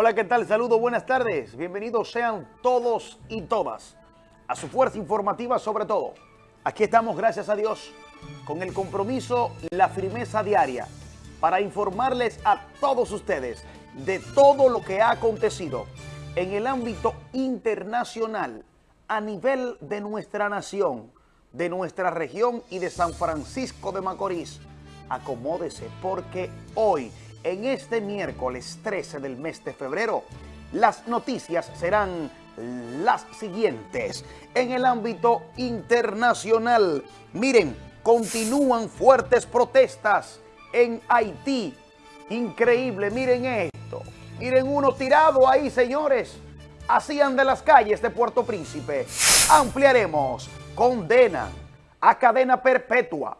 Hola, ¿qué tal? Saludos, buenas tardes. Bienvenidos sean todos y todas a su fuerza informativa sobre todo. Aquí estamos, gracias a Dios, con el compromiso, la firmeza diaria para informarles a todos ustedes de todo lo que ha acontecido en el ámbito internacional a nivel de nuestra nación, de nuestra región y de San Francisco de Macorís. Acomódese porque hoy, en este miércoles 13 del mes de febrero, las noticias serán las siguientes. En el ámbito internacional, miren, continúan fuertes protestas en Haití. Increíble, miren esto. Miren uno tirado ahí, señores. Hacían de las calles de Puerto Príncipe. Ampliaremos. Condena a cadena perpetua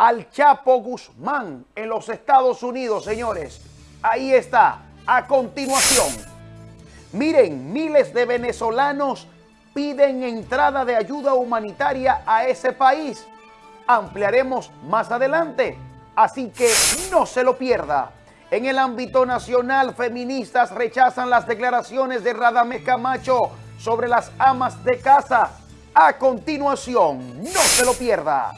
al Chapo Guzmán en los Estados Unidos, señores. Ahí está. A continuación. Miren, miles de venezolanos piden entrada de ayuda humanitaria a ese país. Ampliaremos más adelante. Así que no se lo pierda. En el ámbito nacional, feministas rechazan las declaraciones de Radamés Camacho sobre las amas de casa. A continuación, no se lo pierda.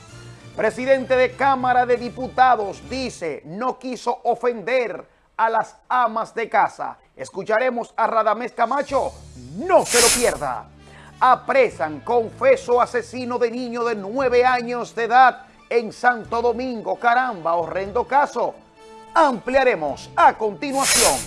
Presidente de Cámara de Diputados dice no quiso ofender a las amas de casa. Escucharemos a Radamés Camacho. No se lo pierda. Apresan confeso asesino de niño de nueve años de edad en Santo Domingo. Caramba, horrendo caso ampliaremos a continuación.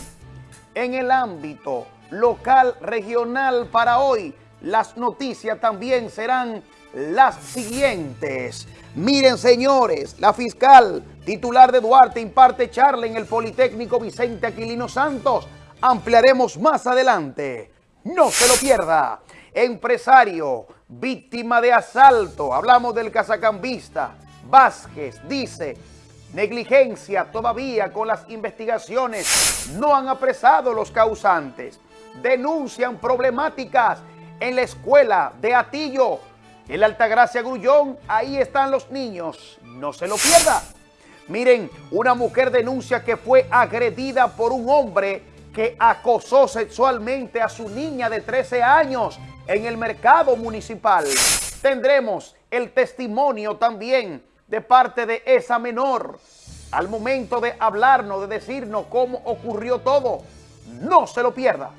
En el ámbito local, regional para hoy, las noticias también serán las siguientes. Miren, señores, la fiscal titular de Duarte imparte charla en el Politécnico Vicente Aquilino Santos. Ampliaremos más adelante. No se lo pierda. Empresario, víctima de asalto. Hablamos del casacambista. Vázquez dice Negligencia todavía con las investigaciones. No han apresado los causantes. Denuncian problemáticas en la escuela de Atillo. En la Altagracia Grullón, ahí están los niños. No se lo pierda. Miren, una mujer denuncia que fue agredida por un hombre que acosó sexualmente a su niña de 13 años en el mercado municipal. Tendremos el testimonio también de parte de esa menor al momento de hablarnos, de decirnos cómo ocurrió todo. No se lo pierda.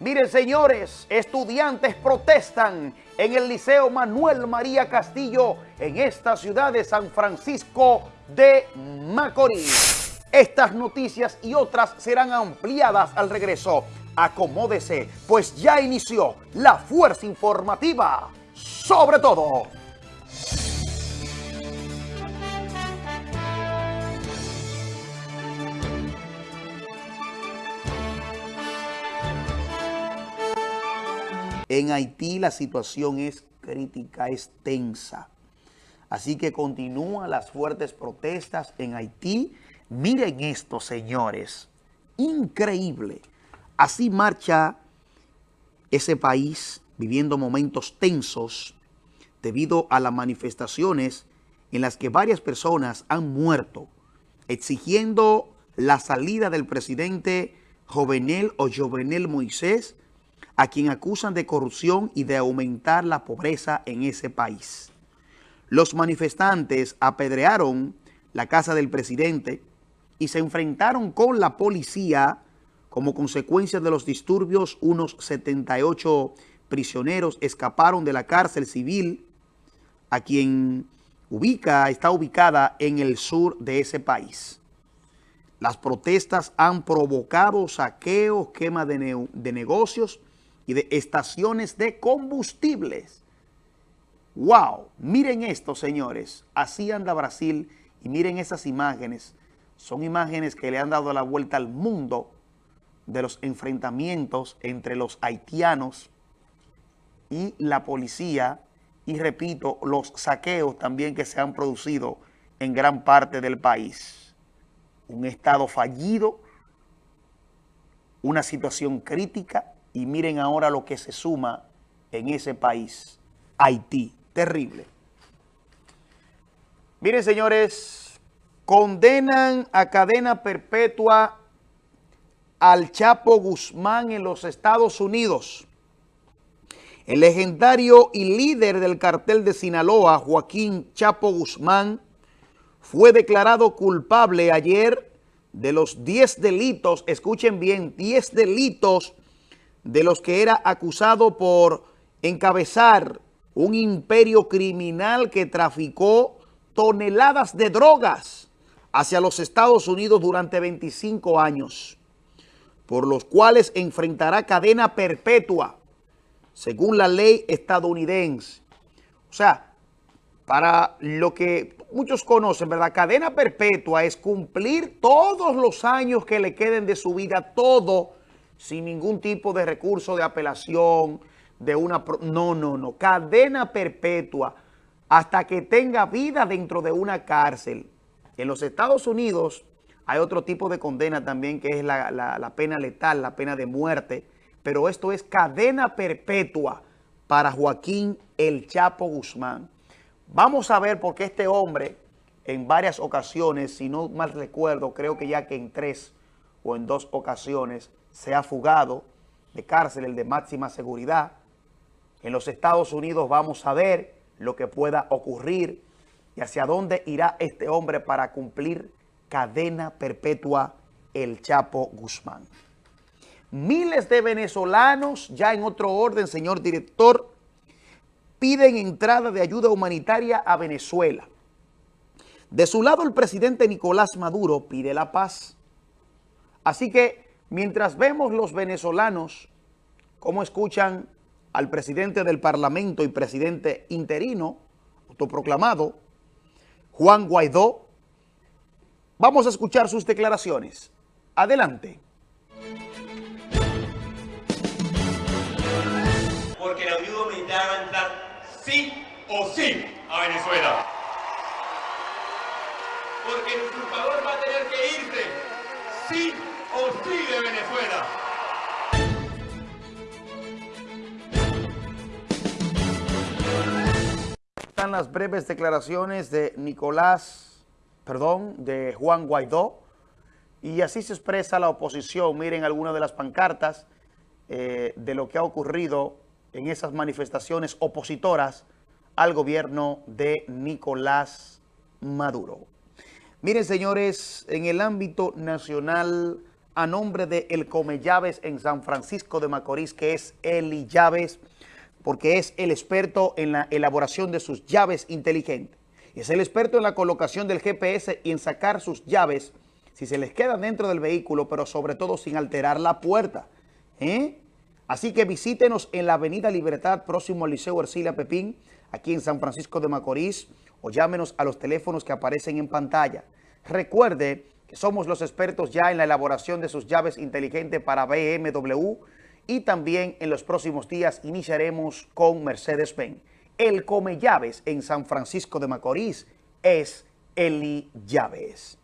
Miren, señores, estudiantes protestan en el Liceo Manuel María Castillo en esta ciudad de San Francisco de Macorís. Estas noticias y otras serán ampliadas al regreso. Acomódese, pues ya inició la fuerza informativa. Sobre todo. En Haití la situación es crítica, es tensa. Así que continúan las fuertes protestas en Haití. Miren esto, señores. Increíble. Así marcha ese país viviendo momentos tensos debido a las manifestaciones en las que varias personas han muerto, exigiendo la salida del presidente Jovenel o Jovenel Moisés a quien acusan de corrupción y de aumentar la pobreza en ese país. Los manifestantes apedrearon la casa del presidente y se enfrentaron con la policía como consecuencia de los disturbios. Unos 78 prisioneros escaparon de la cárcel civil a quien ubica, está ubicada en el sur de ese país. Las protestas han provocado saqueos, quema de, de negocios y de estaciones de combustibles. ¡Wow! Miren esto, señores. Así anda Brasil y miren esas imágenes. Son imágenes que le han dado la vuelta al mundo de los enfrentamientos entre los haitianos y la policía y, repito, los saqueos también que se han producido en gran parte del país. Un estado fallido, una situación crítica y miren ahora lo que se suma en ese país, Haití. Terrible. Miren, señores, condenan a cadena perpetua al Chapo Guzmán en los Estados Unidos. El legendario y líder del cartel de Sinaloa, Joaquín Chapo Guzmán, fue declarado culpable ayer de los 10 delitos, escuchen bien, 10 delitos de los que era acusado por encabezar un imperio criminal que traficó toneladas de drogas hacia los Estados Unidos durante 25 años, por los cuales enfrentará cadena perpetua, según la ley estadounidense. O sea, para lo que muchos conocen, ¿verdad? Cadena perpetua es cumplir todos los años que le queden de su vida, todo, sin ningún tipo de recurso de apelación, de una... No, no, no. Cadena perpetua hasta que tenga vida dentro de una cárcel. En los Estados Unidos hay otro tipo de condena también que es la, la pena letal, la pena de muerte. Pero esto es cadena perpetua para Joaquín El Chapo Guzmán. Vamos a ver por qué este hombre en varias ocasiones, si no mal recuerdo, creo que ya que en tres o en dos ocasiones se ha fugado de cárcel, el de máxima seguridad. En los Estados Unidos vamos a ver lo que pueda ocurrir y hacia dónde irá este hombre para cumplir cadena perpetua el Chapo Guzmán. Miles de venezolanos, ya en otro orden, señor director, piden entrada de ayuda humanitaria a Venezuela. De su lado, el presidente Nicolás Maduro pide la paz. Así que, mientras vemos los venezolanos cómo escuchan al presidente del Parlamento y presidente interino, autoproclamado, Juan Guaidó, vamos a escuchar sus declaraciones. Adelante. Porque la ayuda militar va a entrar sí o sí a Venezuela. Porque el usurpador va a tener que irse sí o de Venezuela. Están las breves declaraciones de Nicolás, perdón, de Juan Guaidó, y así se expresa la oposición. Miren algunas de las pancartas eh, de lo que ha ocurrido en esas manifestaciones opositoras al gobierno de Nicolás Maduro. Miren, señores, en el ámbito nacional, a nombre de El Come Llaves en San Francisco de Macorís, que es Eli Llaves, porque es el experto en la elaboración de sus llaves inteligentes. Es el experto en la colocación del GPS y en sacar sus llaves si se les queda dentro del vehículo, pero sobre todo sin alterar la puerta. ¿Eh? Así que visítenos en la Avenida Libertad, próximo al Liceo Ercilia Pepín, aquí en San Francisco de Macorís, o llámenos a los teléfonos que aparecen en pantalla. Recuerde somos los expertos ya en la elaboración de sus llaves inteligentes para BMW y también en los próximos días iniciaremos con Mercedes-Benz. El Come Llaves en San Francisco de Macorís es Eli Llaves.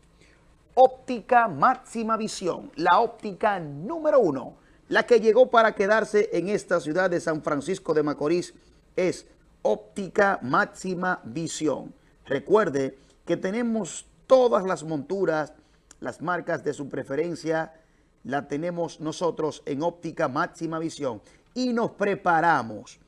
Óptica Máxima Visión, la óptica número uno la que llegó para quedarse en esta ciudad de San Francisco de Macorís es óptica máxima visión. Recuerde que tenemos todas las monturas, las marcas de su preferencia, la tenemos nosotros en óptica máxima visión. Y nos preparamos,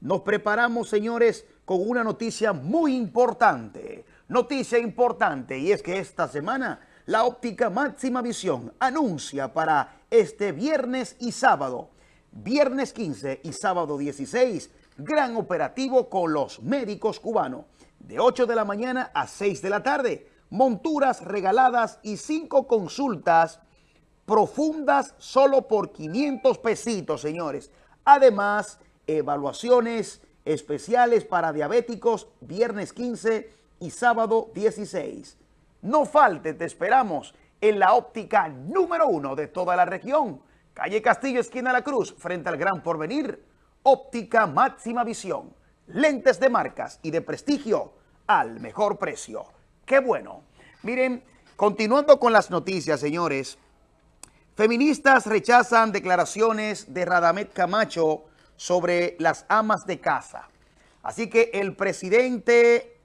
nos preparamos, señores, con una noticia muy importante. Noticia importante, y es que esta semana la óptica máxima visión anuncia para este viernes y sábado, viernes 15 y sábado 16, gran operativo con los médicos cubanos, de 8 de la mañana a 6 de la tarde, monturas regaladas y 5 consultas profundas solo por 500 pesitos, señores. Además, evaluaciones especiales para diabéticos viernes 15 y sábado 16. No falte, te esperamos en la óptica número uno de toda la región. Calle Castillo, esquina La Cruz, frente al Gran Porvenir. Óptica máxima visión. Lentes de marcas y de prestigio al mejor precio. ¡Qué bueno! Miren, continuando con las noticias, señores. Feministas rechazan declaraciones de Radamet Camacho sobre las amas de casa. Así que el presidente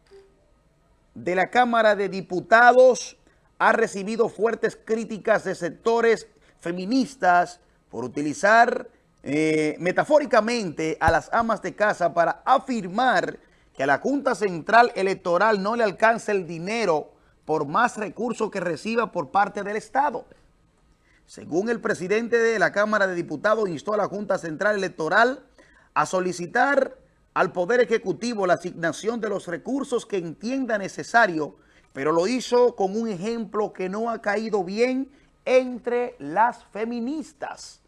de la Cámara de Diputados ha recibido fuertes críticas de sectores feministas por utilizar eh, metafóricamente a las amas de casa para afirmar que a la Junta Central Electoral no le alcanza el dinero por más recursos que reciba por parte del Estado. Según el presidente de la Cámara de Diputados, instó a la Junta Central Electoral a solicitar al Poder Ejecutivo la asignación de los recursos que entienda necesario, pero lo hizo con un ejemplo que no ha caído bien entre las feministas.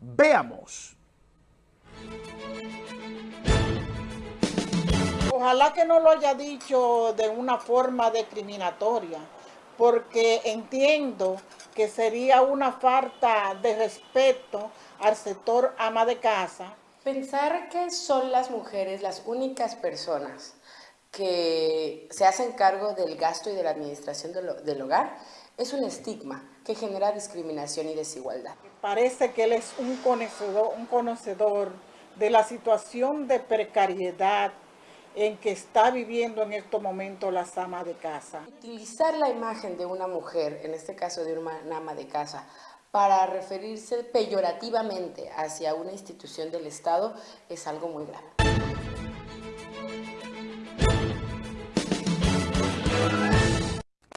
Veamos. Ojalá que no lo haya dicho de una forma discriminatoria, porque entiendo que sería una falta de respeto al sector ama de casa. Pensar que son las mujeres las únicas personas que se hacen cargo del gasto y de la administración del, hogar es un estigma que genera discriminación y desigualdad. Parece que él es un conocedor, un conocedor de la situación de precariedad en que está viviendo en estos momentos la ama de casa. Utilizar la imagen de una mujer, en este caso de una ama de casa, para referirse peyorativamente hacia una institución del Estado es algo muy grave.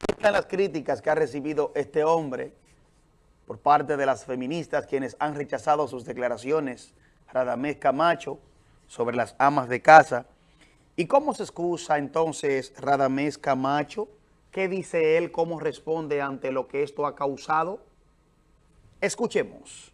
Están las críticas que ha recibido este hombre por parte de las feministas quienes han rechazado sus declaraciones, Radamés Camacho, sobre las amas de casa, ¿Y cómo se excusa entonces Radamés Camacho? ¿Qué dice él? ¿Cómo responde ante lo que esto ha causado? Escuchemos.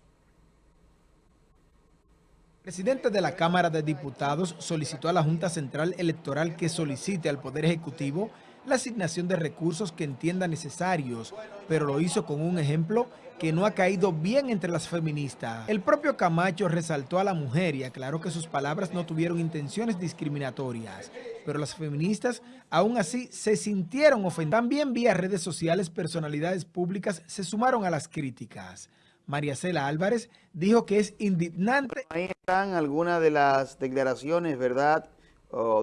El presidente de la Cámara de Diputados solicitó a la Junta Central Electoral que solicite al Poder Ejecutivo la asignación de recursos que entienda necesarios, pero lo hizo con un ejemplo que no ha caído bien entre las feministas. El propio Camacho resaltó a la mujer y aclaró que sus palabras no tuvieron intenciones discriminatorias, pero las feministas aún así se sintieron ofendidas. También vía redes sociales personalidades públicas se sumaron a las críticas. María Cela Álvarez dijo que es indignante. Ahí están algunas de las declaraciones, ¿verdad?,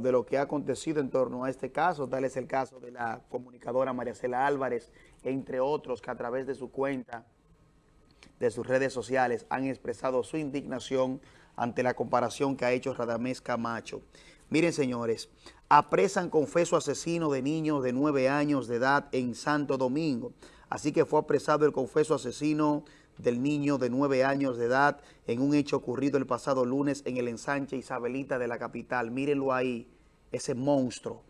de lo que ha acontecido en torno a este caso. Tal es el caso de la comunicadora María Cela Álvarez, entre otros que a través de su cuenta, de sus redes sociales, han expresado su indignación ante la comparación que ha hecho Radamés Camacho. Miren, señores, apresan confeso asesino de niños de nueve años de edad en Santo Domingo. Así que fue apresado el confeso asesino del niño de nueve años de edad en un hecho ocurrido el pasado lunes en el ensanche Isabelita de la capital. Mírenlo ahí, ese monstruo.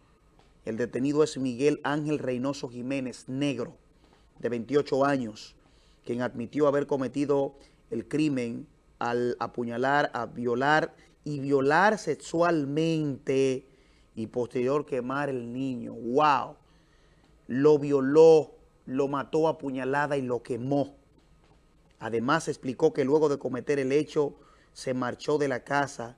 El detenido es Miguel Ángel Reynoso Jiménez, negro, de 28 años, quien admitió haber cometido el crimen al apuñalar, a violar y violar sexualmente y posterior quemar el niño. ¡Wow! Lo violó, lo mató a puñalada y lo quemó. Además explicó que luego de cometer el hecho se marchó de la casa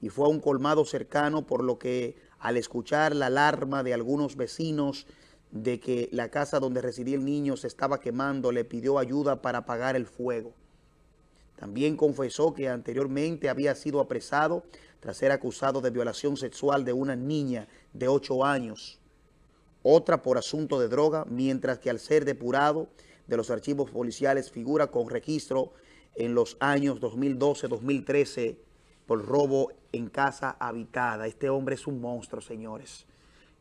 y fue a un colmado cercano por lo que al escuchar la alarma de algunos vecinos de que la casa donde residía el niño se estaba quemando, le pidió ayuda para apagar el fuego. También confesó que anteriormente había sido apresado tras ser acusado de violación sexual de una niña de 8 años, otra por asunto de droga, mientras que al ser depurado de los archivos policiales figura con registro en los años 2012-2013 por robo en casa habitada. Este hombre es un monstruo, señores.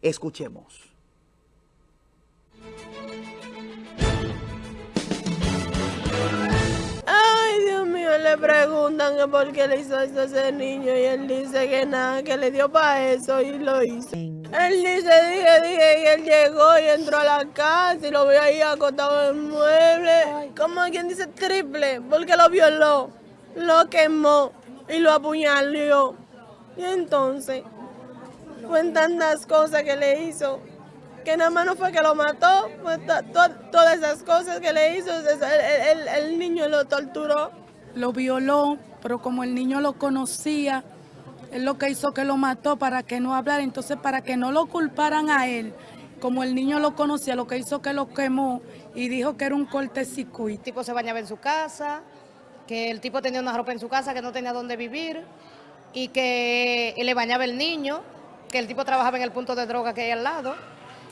Escuchemos. Le preguntan que por qué le hizo eso a ese niño y él dice que nada, que le dio para eso y lo hizo. Él dice, dije, dije, y él llegó y entró a la casa y lo vio ahí acostado en el mueble. Como quien dice triple, porque lo violó, lo quemó y lo apuñaló. Y entonces, fue tantas cosas que le hizo, que nada más no fue que lo mató, fue todas esas cosas que le hizo, el niño lo torturó. Lo violó, pero como el niño lo conocía, es lo que hizo que lo mató para que no hablara, entonces para que no lo culparan a él, como el niño lo conocía, lo que hizo que lo quemó y dijo que era un cortecircuito. El tipo se bañaba en su casa, que el tipo tenía una ropa en su casa que no tenía dónde vivir y que le bañaba el niño, que el tipo trabajaba en el punto de droga que hay al lado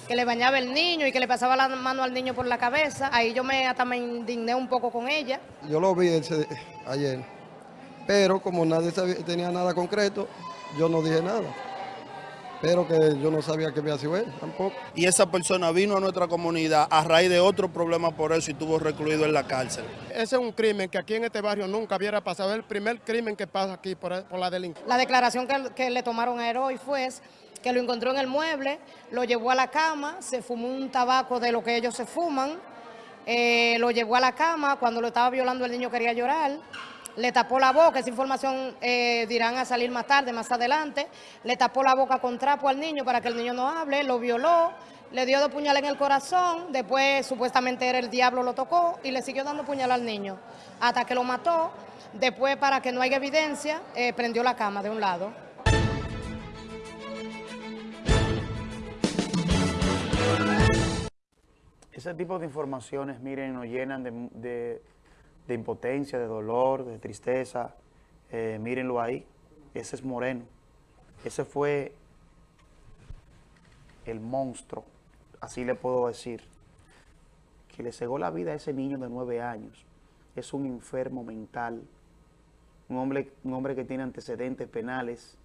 que le bañaba el niño y que le pasaba la mano al niño por la cabeza. Ahí yo me hasta me indigné un poco con ella. Yo lo vi ayer, pero como nadie tenía nada concreto, yo no dije nada pero que yo no sabía que había sido él tampoco. Y esa persona vino a nuestra comunidad a raíz de otro problema por eso y estuvo recluido en la cárcel. Ese es un crimen que aquí en este barrio nunca hubiera pasado, es el primer crimen que pasa aquí por, la delincuencia. La declaración que, le tomaron a Heroi fue que lo encontró en el mueble, lo llevó a la cama, se fumó un tabaco de lo que ellos se fuman, eh, lo llevó a la cama, cuando lo estaba violando el niño quería llorar, le tapó la boca, esa información eh, dirán a salir más tarde, más adelante, le tapó la boca con trapo al niño para que el niño no hable, lo violó, le dio dos puñales en el corazón, después supuestamente era el diablo, lo tocó y le siguió dando puñal al niño hasta que lo mató, después para que no haya evidencia, eh, prendió la cama de un lado. Ese tipo de informaciones, miren, nos llenan de de impotencia, de dolor, de tristeza. Eh, mírenlo ahí, ese es Moreno. Ese fue el monstruo, así le puedo decir, que le cegó la vida a ese niño de nueve años. Es un enfermo mental, un hombre, un hombre que tiene antecedentes penales,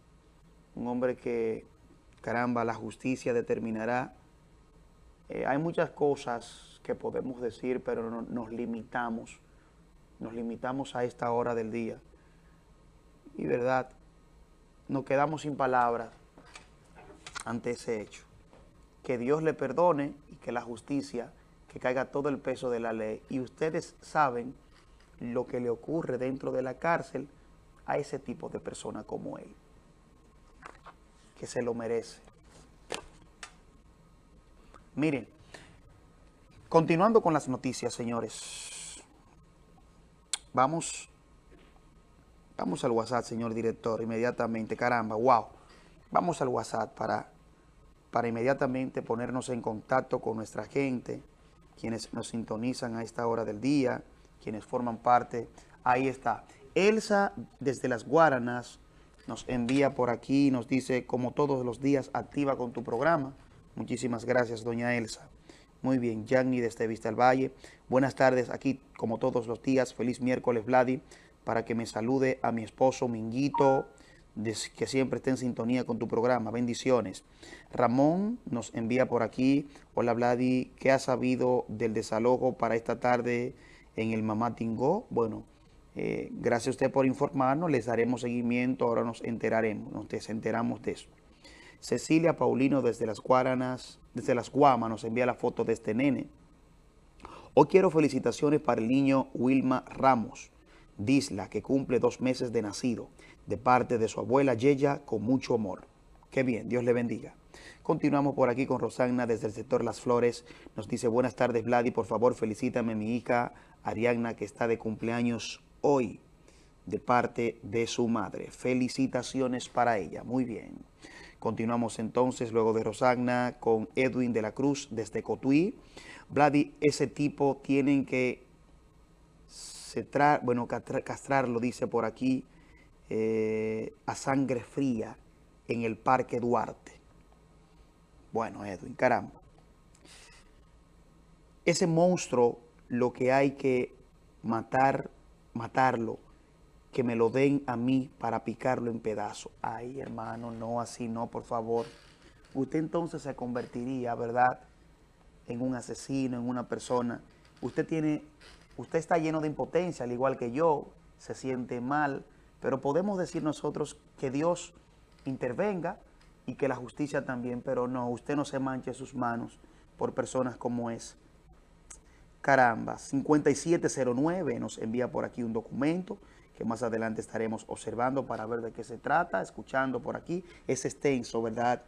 un hombre que, caramba, la justicia determinará. Eh, hay muchas cosas que podemos decir, pero no, nos limitamos nos limitamos a esta hora del día. Y verdad, nos quedamos sin palabras ante ese hecho. Que Dios le perdone y que la justicia, que caiga todo el peso de la ley. Y ustedes saben lo que le ocurre dentro de la cárcel a ese tipo de persona como él. Que se lo merece. Miren, continuando con las noticias, señores. Vamos, vamos al WhatsApp, señor director, inmediatamente. Caramba, wow. Vamos al WhatsApp para, para inmediatamente ponernos en contacto con nuestra gente, quienes nos sintonizan a esta hora del día, quienes forman parte. Ahí está. Elsa, desde las Guaranas, nos envía por aquí, nos dice, como todos los días, activa con tu programa. Muchísimas gracias, doña Elsa. Muy bien, Yanni desde Vista del Valle. Buenas tardes, aquí como todos los días. Feliz miércoles, Vladi, para que me salude a mi esposo Minguito, que siempre esté en sintonía con tu programa. Bendiciones. Ramón nos envía por aquí. Hola, Vladi, ¿qué ha sabido del desalojo para esta tarde en el Mamá Tingó? Bueno, eh, gracias a usted por informarnos. Les daremos seguimiento. Ahora nos enteraremos, nos desenteramos de eso. Cecilia Paulino desde las Guaranas, desde las Guamas nos envía la foto de este nene. Hoy quiero felicitaciones para el niño Wilma Ramos, Disla, que cumple dos meses de nacido, de parte de su abuela Yeya, con mucho amor. Qué bien, Dios le bendiga. Continuamos por aquí con Rosana desde el sector Las Flores. Nos dice, buenas tardes, Vladi, por favor, felicítame a mi hija Ariadna, que está de cumpleaños hoy, de parte de su madre. Felicitaciones para ella. Muy bien. Continuamos entonces luego de Rosagna con Edwin de la Cruz desde Cotuí. Vladi, ese tipo tienen que cetrar, bueno, castrarlo, dice por aquí, eh, a sangre fría en el Parque Duarte. Bueno, Edwin, caramba. Ese monstruo lo que hay que matar, matarlo, que me lo den a mí para picarlo en pedazos. Ay, hermano, no, así no, por favor. Usted entonces se convertiría, ¿verdad?, en un asesino, en una persona. Usted tiene, usted está lleno de impotencia, al igual que yo, se siente mal, pero podemos decir nosotros que Dios intervenga y que la justicia también, pero no, usted no se manche sus manos por personas como es. Caramba, 5709 nos envía por aquí un documento que más adelante estaremos observando para ver de qué se trata, escuchando por aquí. Es extenso, ¿verdad?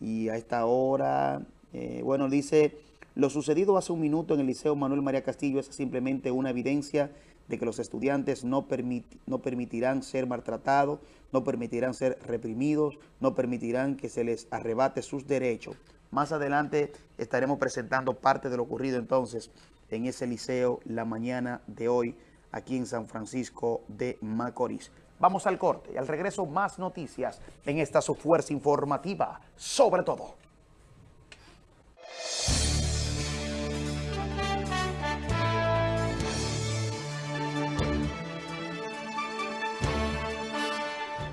Y a esta hora, eh, bueno, dice, lo sucedido hace un minuto en el Liceo Manuel María Castillo es simplemente una evidencia de que los estudiantes no, no permitirán ser maltratados, no permitirán ser reprimidos, no permitirán que se les arrebate sus derechos. Más adelante estaremos presentando parte de lo ocurrido entonces en ese liceo la mañana de hoy, aquí en San Francisco de Macorís. Vamos al corte y al regreso más noticias en esta su fuerza informativa, sobre todo.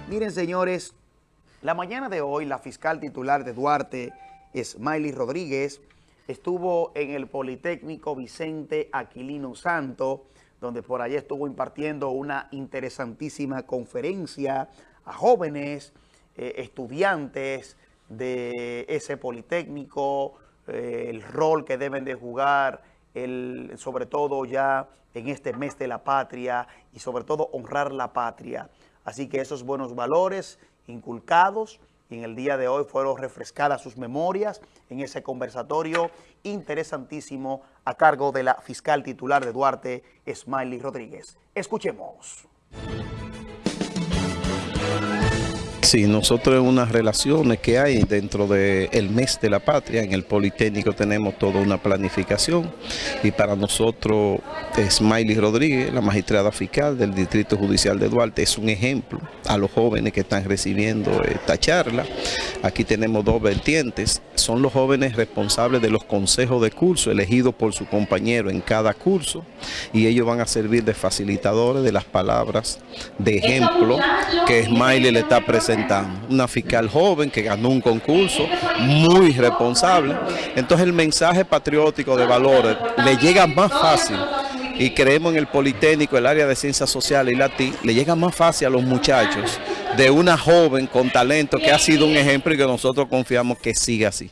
Miren, señores, la mañana de hoy la fiscal titular de Duarte, Smiley Rodríguez, estuvo en el Politécnico Vicente Aquilino Santo, donde por allí estuvo impartiendo una interesantísima conferencia a jóvenes, eh, estudiantes de ese Politécnico, eh, el rol que deben de jugar, el, sobre todo ya en este mes de la patria y sobre todo honrar la patria. Así que esos buenos valores inculcados y en el día de hoy fueron refrescadas sus memorias en ese conversatorio interesantísimo a cargo de la fiscal titular de Duarte, Smiley Rodríguez. Escuchemos. Sí, nosotros en unas relaciones que hay dentro del mes de la patria, en el Politécnico tenemos toda una planificación y para nosotros Smiley Rodríguez, la magistrada fiscal del Distrito Judicial de Duarte, es un ejemplo a los jóvenes que están recibiendo esta charla. Aquí tenemos dos vertientes, son los jóvenes responsables de los consejos de curso elegidos por su compañero en cada curso y ellos van a servir de facilitadores de las palabras de ejemplo que Smiley le está presentando una fiscal joven que ganó un concurso, muy responsable. Entonces el mensaje patriótico de valores le llega más fácil y creemos en el Politécnico, el área de ciencias sociales y la le llega más fácil a los muchachos de una joven con talento que ha sido un ejemplo y que nosotros confiamos que siga así.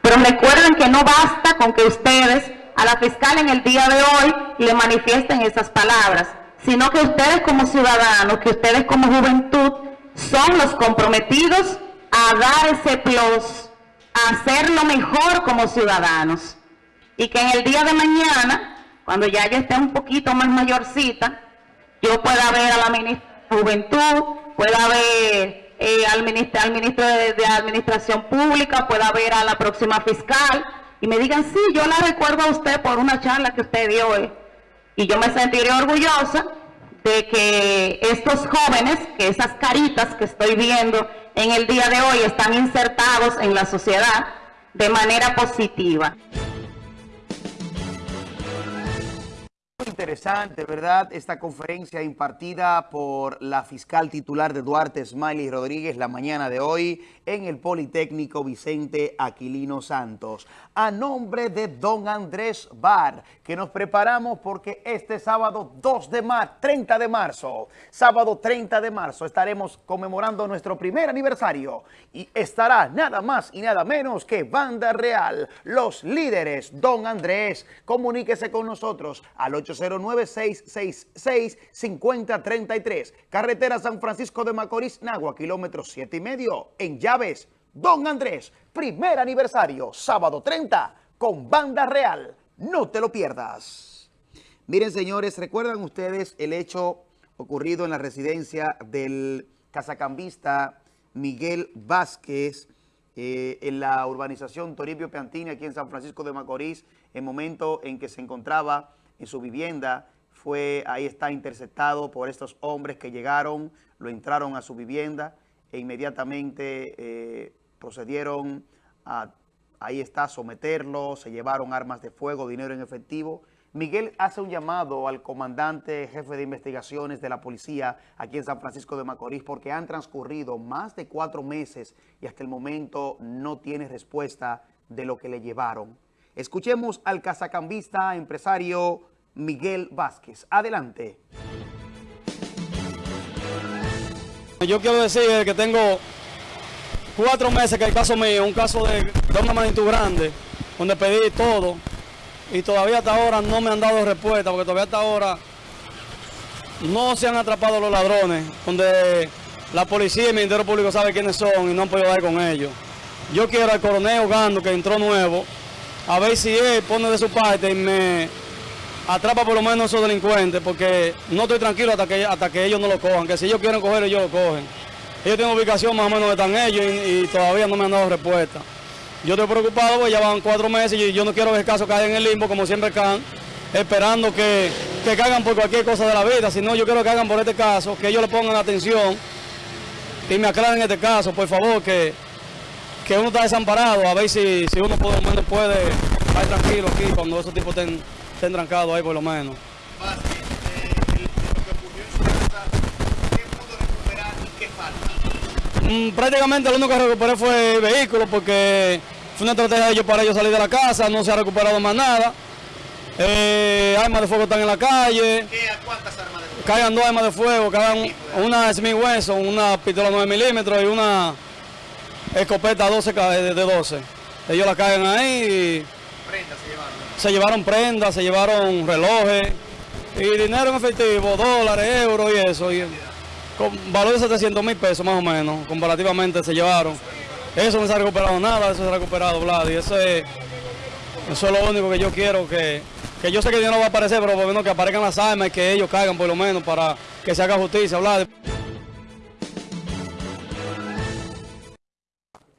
Pero recuerden que no basta con que ustedes a la fiscal en el día de hoy le manifiesten esas palabras, sino que ustedes como ciudadanos, que ustedes como juventud, son los comprometidos a dar ese plus, a hacerlo mejor como ciudadanos. Y que en el día de mañana, cuando ya yo esté un poquito más mayorcita, yo pueda ver a la ministra de Juventud, pueda ver eh, al, ministro, de, de, Administración Pública, pueda ver a la próxima fiscal, y me digan, sí, yo la recuerdo a usted por una charla que usted dio hoy. Y yo me sentiré orgullosa de que estos jóvenes, que esas caritas que estoy viendo en el día de hoy están insertados en la sociedad de manera positiva. Muy interesante, ¿verdad? Esta conferencia impartida por la fiscal titular de Duarte, Smiley Rodríguez, la mañana de hoy en el Politécnico Vicente Aquilino Santos. A nombre de Don Andrés Bar, que nos preparamos porque este sábado 2 de marzo, 30 de marzo, sábado 30 de marzo, estaremos conmemorando nuestro primer aniversario y estará nada más y nada menos que Banda Real, los líderes. Don Andrés, comuníquese con nosotros al 809-666-5033, carretera San Francisco de Macorís, Nagua, kilómetro 7 y medio, en Llaves. Don Andrés, primer aniversario, sábado 30, con Banda Real. No te lo pierdas. Miren, señores, ¿recuerdan ustedes el hecho ocurrido en la residencia del casacambista Miguel Vázquez eh, en la urbanización Toribio Piantini, aquí en San Francisco de Macorís, en momento en que se encontraba en su vivienda, fue, ahí está interceptado por estos hombres que llegaron, lo entraron a su vivienda e inmediatamente eh, procedieron a, ahí está, someterlo, se llevaron armas de fuego, dinero en efectivo. Miguel hace un llamado al comandante jefe de investigaciones de la policía aquí en San Francisco de Macorís porque han transcurrido más de cuatro meses y hasta el momento no tiene respuesta de lo que le llevaron. Escuchemos al cazacambista empresario Miguel Vázquez. Adelante. Yo quiero decir que tengo cuatro meses que el caso mío, un caso de, de una magnitud grande, donde pedí todo y todavía hasta ahora no me han dado respuesta, porque todavía hasta ahora no se han atrapado los ladrones, donde la policía y el Ministerio Público sabe quiénes son y no han podido dar con ellos. Yo quiero al coronel Ogando, que entró nuevo, a ver si él pone de su parte y me atrapa por lo menos a esos delincuentes, porque no estoy tranquilo hasta que, hasta que ellos no lo cojan, que si ellos quieren coger, ellos lo cogen. Ellos tienen ubicación más o menos donde están ellos y, y todavía no me han dado respuesta. Yo estoy preocupado porque ya van cuatro meses y yo no quiero que el caso caiga en el limbo como siempre caen, esperando que, que caigan por cualquier cosa de la vida, sino yo quiero que hagan por este caso, que ellos le pongan atención y me aclaren este caso, por favor, que, que uno está desamparado, a ver si, si uno por lo menos puede estar tranquilo aquí cuando esos tipos estén, estén trancados ahí por lo menos. Mm, prácticamente lo único que recuperé fue el vehículo porque fue una estrategia de ellos para ellos salir de la casa, no se ha recuperado más nada. Eh, armas de fuego están en la calle. ¿Qué, ¿Cuántas armas de fuego? Caigan dos armas de fuego, caigan una Smith Wesson, una pistola 9 milímetros y una escopeta 12 ca- de de 12. Ellos la caen ahí y Prendas se llevaron. prendas, se llevaron relojes y dinero en efectivo, dólares, euros y eso. Con valor de 700 mil pesos más o menos, comparativamente se llevaron. Eso no se ha recuperado nada, eso se ha recuperado, Vlad, y eso es, eso es lo único que yo quiero, que, que yo sé que dinero no va a aparecer, pero por lo menos que aparezcan las armas y que ellos caigan por lo menos para que se haga justicia, Vlad.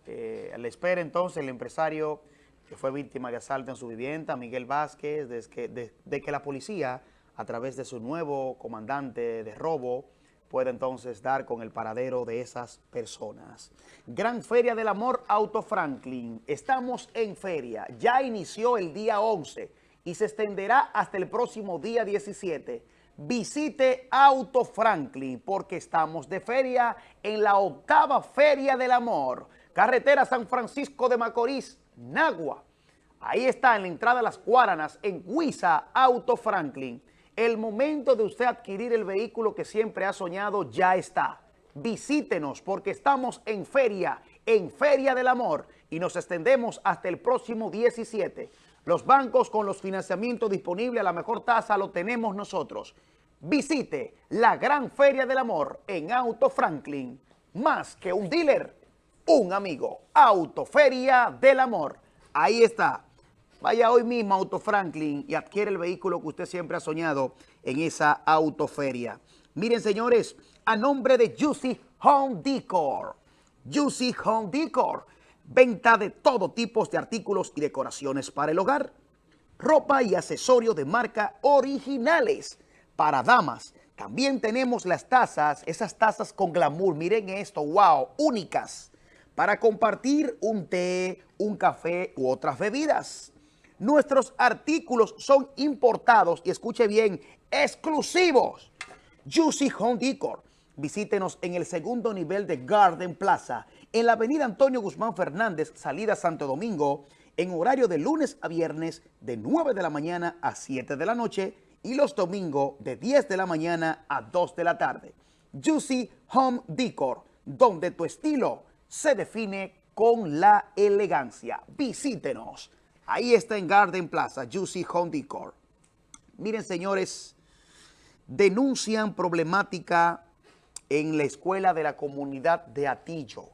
Eh, a la espera entonces el empresario que fue víctima de asalto en su vivienda, Miguel Vázquez, desde que, de, que la policía, a través de su nuevo comandante de robo, pueda entonces dar con el paradero de esas personas. Gran Feria del Amor Auto Franklin. Estamos en feria. Ya inició el día 11 y se extenderá hasta el próximo día 17. Visite Auto Franklin porque estamos de feria en la octava Feria del Amor. Carretera San Francisco de Macorís, Nagua. Ahí está en la entrada a las Guaranas, en Huiza Auto Franklin. El momento de usted adquirir el vehículo que siempre ha soñado ya está. Visítenos porque estamos en feria, en Feria del Amor y nos extendemos hasta el próximo 17. Los bancos con los financiamientos disponibles a la mejor tasa lo tenemos nosotros. Visite la Gran Feria del Amor en Auto Franklin. Más que un dealer, un amigo. Autoferia del Amor. Ahí está. Vaya hoy mismo Auto Franklin y adquiere el vehículo que usted siempre ha soñado en esa autoferia. Miren, señores, a nombre de Juicy Home Decor. Juicy Home Decor. Venta de todo tipo de artículos y decoraciones para el hogar. Ropa y accesorios de marca originales para damas. También tenemos las tazas, esas tazas con glamour. Miren esto, wow, únicas. Para compartir un té, un café u otras bebidas. Nuestros artículos son importados y escuche bien, exclusivos. Juicy Home Decor. Visítenos en el segundo nivel de Garden Plaza, en la avenida Antonio Guzmán Fernández, salida Santo Domingo, en horario de lunes a viernes de 9 de la mañana a 7 de la noche y los domingos de 10 de la mañana a 2 de la tarde. Juicy Home Decor, donde tu estilo se define con la elegancia. Visítenos. Ahí está en Garden Plaza, Juicy Home Decor. Miren, señores, denuncian problemática en la escuela de la comunidad de Atillo.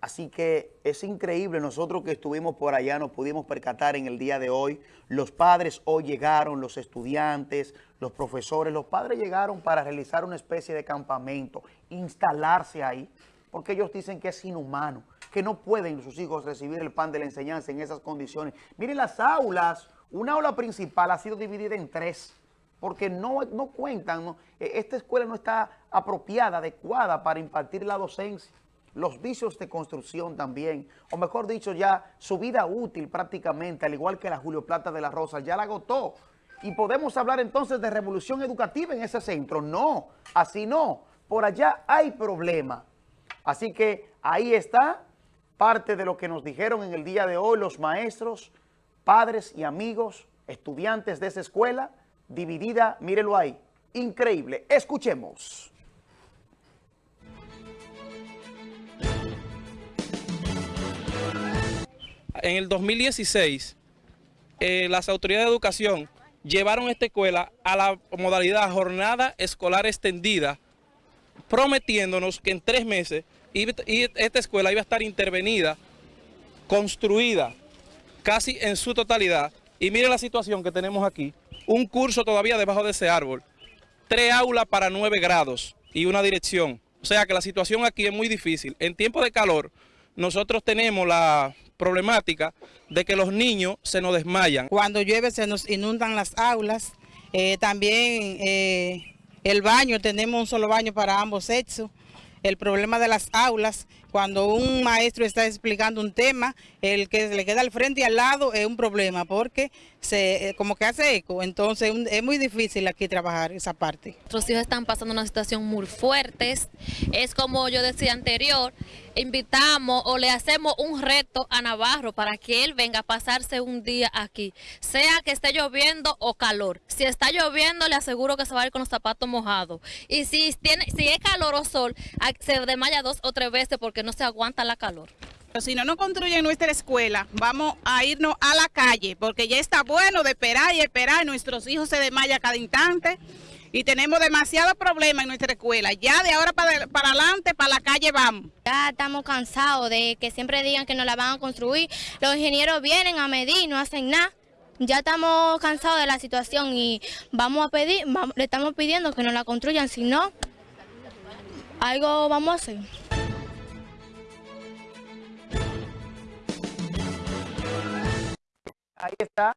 Así que es increíble, nosotros que estuvimos por allá nos pudimos percatar en el día de hoy. Los padres hoy llegaron, los estudiantes, los profesores, los padres llegaron para realizar una especie de campamento, instalarse ahí, porque ellos dicen que es inhumano, que no pueden sus hijos recibir el pan de la enseñanza en esas condiciones. Miren las aulas, una aula principal ha sido dividida en tres, porque no, no cuentan, no, eh, esta escuela no está apropiada, adecuada para impartir la docencia los vicios de construcción también, o mejor dicho ya, su vida útil prácticamente, al igual que la Julio Plata de la Rosa, ya la agotó. Y podemos hablar entonces de revolución educativa en ese centro. No, así no. Por allá hay problema. Así que ahí está parte de lo que nos dijeron en el día de hoy los maestros, padres y amigos, estudiantes de esa escuela, dividida, mírelo ahí, increíble. Escuchemos. en el 2016, eh, las autoridades de educación llevaron esta escuela a la modalidad jornada escolar extendida, prometiéndonos que en tres meses y esta escuela iba a estar intervenida, construida casi en su totalidad. Y miren la situación que tenemos aquí, un curso todavía debajo de ese árbol, tres aulas para nueve grados y una dirección. O sea que la situación aquí es muy difícil. En tiempo de calor, nosotros tenemos la problemática de que los niños se nos desmayan. Cuando llueve se nos inundan las aulas. Eh, también eh, el baño, tenemos un solo baño para ambos sexos. El problema de las aulas, cuando un maestro está explicando un tema, el que le queda al frente y al lado es un problema porque se eh, como que hace eco. Entonces es muy difícil aquí trabajar esa parte. Nuestros hijos están pasando una situación muy fuerte. Es como yo decía anterior, invitamos o le hacemos un reto a Navarro para que él venga a pasarse un día aquí, sea que esté lloviendo o calor. Si está lloviendo, le aseguro que se va a ir con los zapatos mojados. Y si, tiene, si es calor o sol, se desmaya dos o tres veces porque no se aguanta la calor. Si no nos construyen nuestra escuela, vamos a irnos a la calle, porque ya está bueno de esperar y esperar. Nuestros hijos se desmayan cada instante y tenemos demasiados problemas en nuestra escuela. Ya de ahora para, para adelante, para la calle vamos. Ya estamos cansados de que siempre digan que nos la van a construir. Los ingenieros vienen a medir y no hacen nada. Ya estamos cansados de la situación y vamos a pedir, le estamos pidiendo que nos la construyan, si no, algo vamos a hacer. Ahí está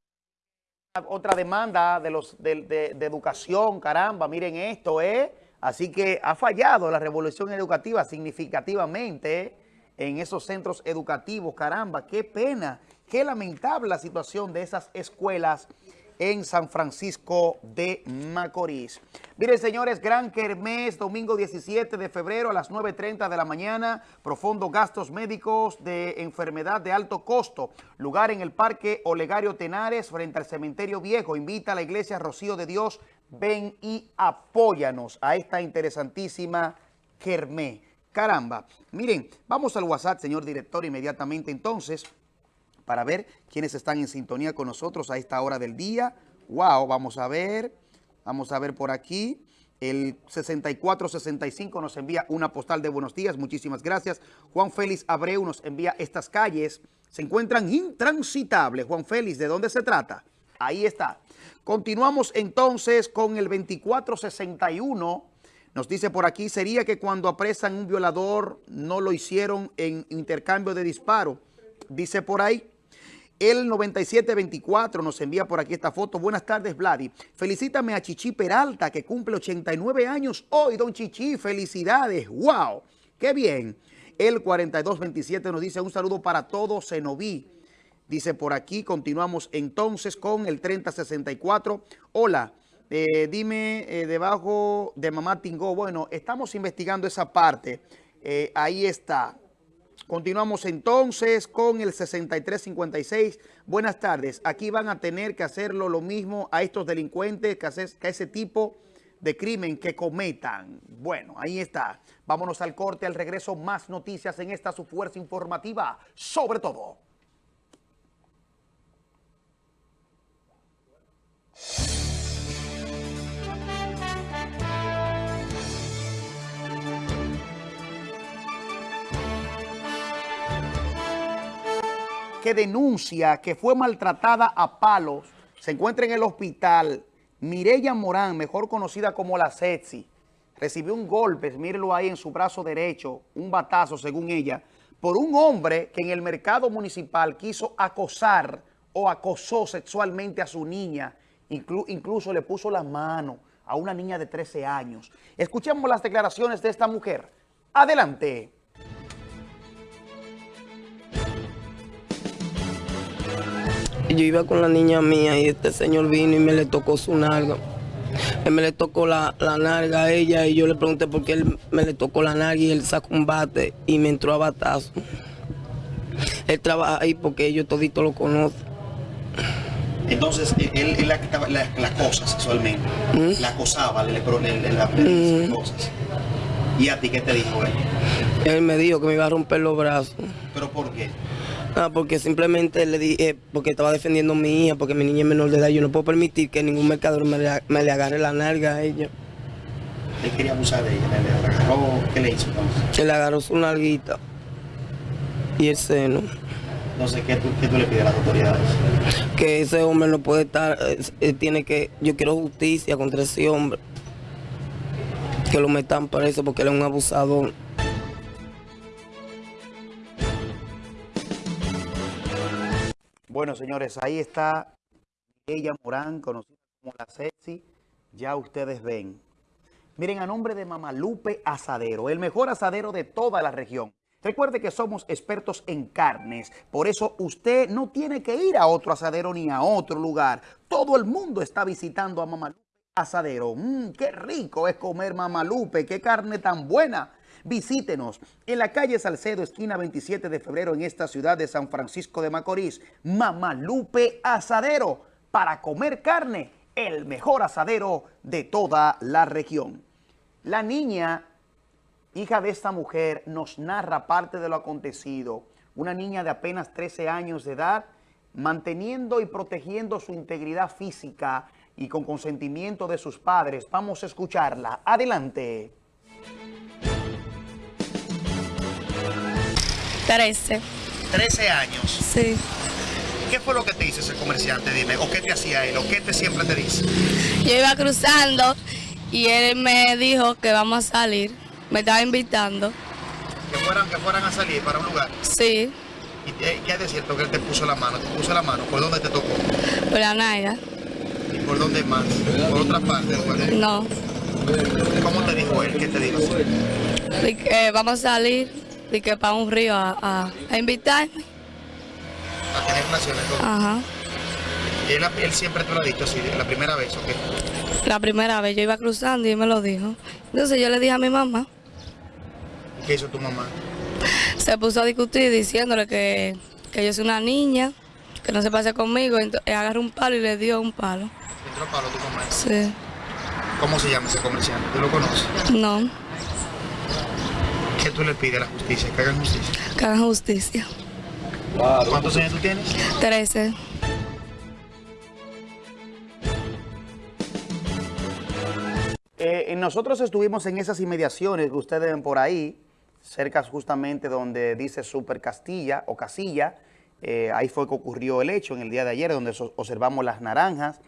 otra demanda de, los, de, educación, caramba, miren esto, ¿eh? Así que ha fallado la revolución educativa significativamente en esos centros educativos, caramba, qué pena, qué lamentable la situación de esas escuelas en San Francisco de Macorís. Miren, señores, Gran Kermés, domingo 17 de febrero a las 9.30 de la mañana, profundo gastos médicos de enfermedad de alto costo, lugar en el Parque Olegario Tenares, frente al Cementerio Viejo. Invita a la Iglesia Rocío de Dios, ven y apóyanos a esta interesantísima Kermés. Caramba, miren, vamos al WhatsApp, señor director, inmediatamente entonces para ver quiénes están en sintonía con nosotros a esta hora del día. Wow, vamos a ver, vamos a ver por aquí. El 6465 nos envía una postal de buenos días, muchísimas gracias. Juan Félix Abreu nos envía estas calles, se encuentran intransitables. Juan Félix, ¿de dónde se trata? Ahí está. Continuamos entonces con el 2461. Nos dice por aquí, sería que cuando apresan un violador no lo hicieron en intercambio de disparo. Dice por ahí, el 9724 nos envía por aquí esta foto. Buenas tardes, Vladi. Felicítame a Chichi Peralta, que cumple 89 años hoy. Don Chichi, felicidades. ¡Wow! ¡Qué bien! El 4227 nos dice un saludo para todos, Cenoví. Dice por aquí, continuamos entonces con el 3064. Hola, eh, dime eh, debajo de Mamá Tingó. Bueno, estamos investigando esa parte. Eh, ahí está. Continuamos entonces con el 6356. Buenas tardes. Aquí van a tener que hacerlo lo mismo a estos delincuentes que, a ese tipo de crimen que cometan. Bueno, ahí está. Vámonos al corte, al regreso, más noticias en esta su fuerza informativa, sobre todo. Que denuncia que fue maltratada a palos, se encuentra en el hospital. Mireya Morán, mejor conocida como la Sexy, recibió un golpe, mírelo ahí en su brazo derecho, un batazo según ella, por un hombre que en el mercado municipal quiso acosar o acosó sexualmente a su niña, incluso le puso la mano a una niña de 13 años. Escuchemos las declaraciones de esta mujer. Adelante. Yo iba con la niña mía y este señor vino y me le tocó su nalga. Él me le tocó la, la nalga a ella y yo le pregunté por qué él me le tocó la nalga y él sacó un bate y me entró a batazo. Él trabaja ahí porque yo todito lo conozco. Entonces, él, la, la, cosa sexualmente, ¿Mm? la acosaba, le, le, le, ¿Mm? cosas. ¿Y a ti qué te dijo él? Él me dijo que me iba a romper los brazos. ¿Pero por qué? Ah, porque simplemente le dije, porque estaba defendiendo a mi hija, porque mi niña es menor de edad. Yo no puedo permitir que ningún mercador me le, agarre la nalga a ella. Él quería abusar de ella, le, agarró, ¿qué le hizo entonces? Que le agarró su nalguita y el seno. Entonces, ¿qué tú, qué tú le pides a las autoridades? Que ese hombre no puede estar, eh, tiene que, yo quiero justicia contra ese hombre. Que lo metan preso porque él es un abusador. Bueno, señores, ahí está ella Morán, conocida como la Sexy. Ya ustedes ven. Miren, a nombre de Mamalupe Asadero, el mejor asadero de toda la región. Recuerde que somos expertos en carnes, por eso usted no tiene que ir a otro asadero ni a otro lugar. Todo el mundo está visitando a Mamalupe Asadero. Mmm, qué rico es comer Mamalupe, qué carne tan buena. Visítenos en la calle Salcedo, esquina 27 de febrero, en esta ciudad de San Francisco de Macorís. Mamalupe Asadero, para comer carne, el mejor asadero de toda la región. La niña, hija de esta mujer, nos narra parte de lo acontecido. Una niña de apenas 13 años de edad, manteniendo y protegiendo su integridad física y con consentimiento de sus padres. Vamos a escucharla. Adelante. 13. 13 años. Sí. ¿Qué fue lo que te hizo ese comerciante? Dime, ¿o qué te hacía él? ¿O qué te siempre te dice? Yo iba cruzando y él me dijo que vamos a salir. Me estaba invitando. Que fueran, que fueran a salir para un lugar. Sí. ¿Y eh, qué es de cierto que él te puso la mano? ¿Te puso la mano? ¿Por dónde te tocó? Por la naya. ¿Y por dónde más? ¿Por otra parte? No. ¿Cómo te dijo él? ¿Qué te dijo? Que vamos a salir y que para un río a, a, a invitarme. A tener relaciones con Ajá. él. Él siempre te lo ha dicho así, la primera vez, ¿o qué? La primera vez yo iba cruzando y él me lo dijo. Entonces yo le dije a mi mamá. ¿Y qué hizo tu mamá? Se puso a discutir diciéndole que, que yo soy una niña, que no se pase conmigo. Entonces agarró un palo y le dio un palo. ¿Entró palo tu mamá? Sí. ¿Cómo se llama ese comerciante? ¿Tú lo conoces? No, ¿Qué tú le pides a la justicia? ¿Que hagan justicia? que hagan justicia. ¿Cuántos años tú tienes? 13. Eh, nosotros estuvimos en esas inmediaciones que ustedes ven por ahí, cerca justamente donde dice Super Castilla o Casilla. Eh, ahí fue que ocurrió el hecho en el día de ayer, donde so- observamos las naranjas.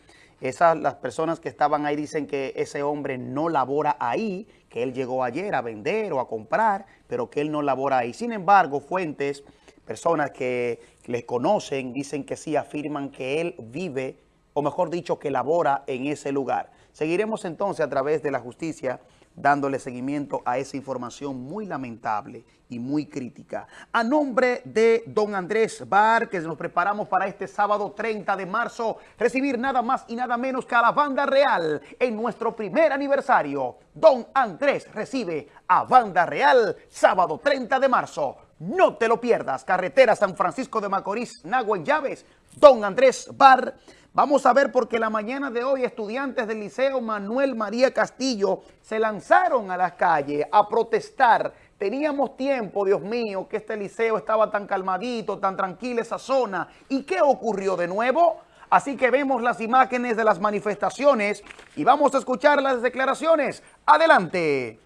Esas, las personas que estaban ahí dicen que ese hombre no labora ahí, que él llegó ayer a vender o a comprar, pero que él no labora ahí. Sin embargo, fuentes, personas que les conocen, dicen que sí, afirman que él vive, o mejor dicho, que labora en ese lugar. Seguiremos entonces a través de la justicia dándole seguimiento a esa información muy lamentable y muy crítica. A nombre de don Andrés Bar, que nos preparamos para este sábado 30 de marzo, recibir nada más y nada menos que a la Banda Real en nuestro primer aniversario. Don Andrés recibe a Banda Real sábado 30 de marzo. No te lo pierdas. Carretera San Francisco de Macorís, Nagua en Llaves, Don Andrés Bar. Vamos a ver porque la mañana de hoy estudiantes del Liceo Manuel María Castillo se lanzaron a las calles a protestar. Teníamos tiempo, Dios mío, que este liceo estaba tan calmadito, tan tranquila esa zona. ¿Y qué ocurrió de nuevo? Así que vemos las imágenes de las manifestaciones y vamos a escuchar las declaraciones. Adelante.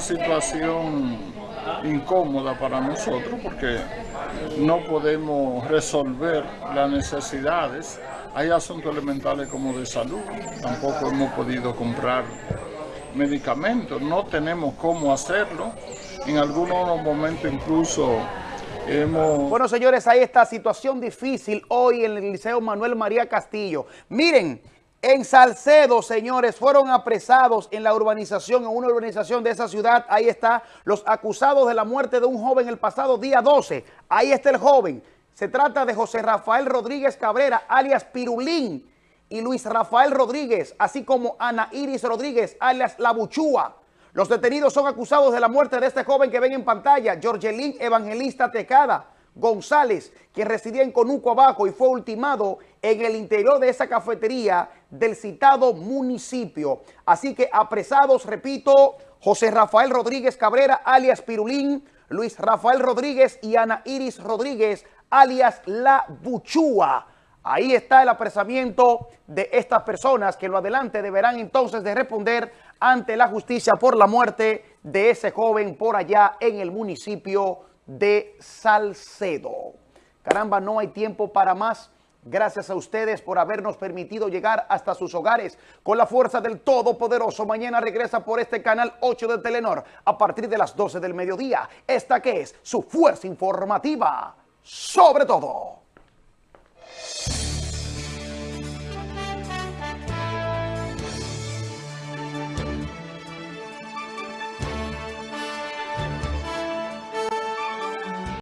Situación incómoda para nosotros porque no podemos resolver las necesidades. Hay asuntos elementales como de salud, tampoco hemos podido comprar medicamentos, no tenemos cómo hacerlo. En algunos momentos incluso hemos... Bueno, señores, hay esta situación difícil hoy en el Liceo Manuel María Castillo. Miren, en Salcedo, señores, fueron apresados en la urbanización, en una urbanización de esa ciudad. Ahí está los acusados de la muerte de un joven el pasado día 12. Ahí está el joven. Se trata de José Rafael Rodríguez Cabrera, alias Pirulín, y Luis Rafael Rodríguez, así como Ana Iris Rodríguez, alias La Buchúa. Los detenidos son acusados de la muerte de este joven que ven en pantalla, Georgelín Evangelista Tecada González, quien residía en Conuco Abajo y fue ultimado en el interior de esa cafetería del citado municipio. Así que apresados, repito, José Rafael Rodríguez Cabrera, alias Pirulín, Luis Rafael Rodríguez y Ana Iris Rodríguez, alias La Buchúa. Ahí está el apresamiento de estas personas que lo adelante deberán entonces de responder ante la justicia por la muerte de ese joven por allá en el municipio de Salcedo. Caramba, no hay tiempo para más. Gracias a ustedes por habernos permitido llegar hasta sus hogares con la fuerza del Todopoderoso. Mañana regresa por este canal 8 de Telenor a partir de las 12 del mediodía. Esta que es su fuerza informativa sobre todo.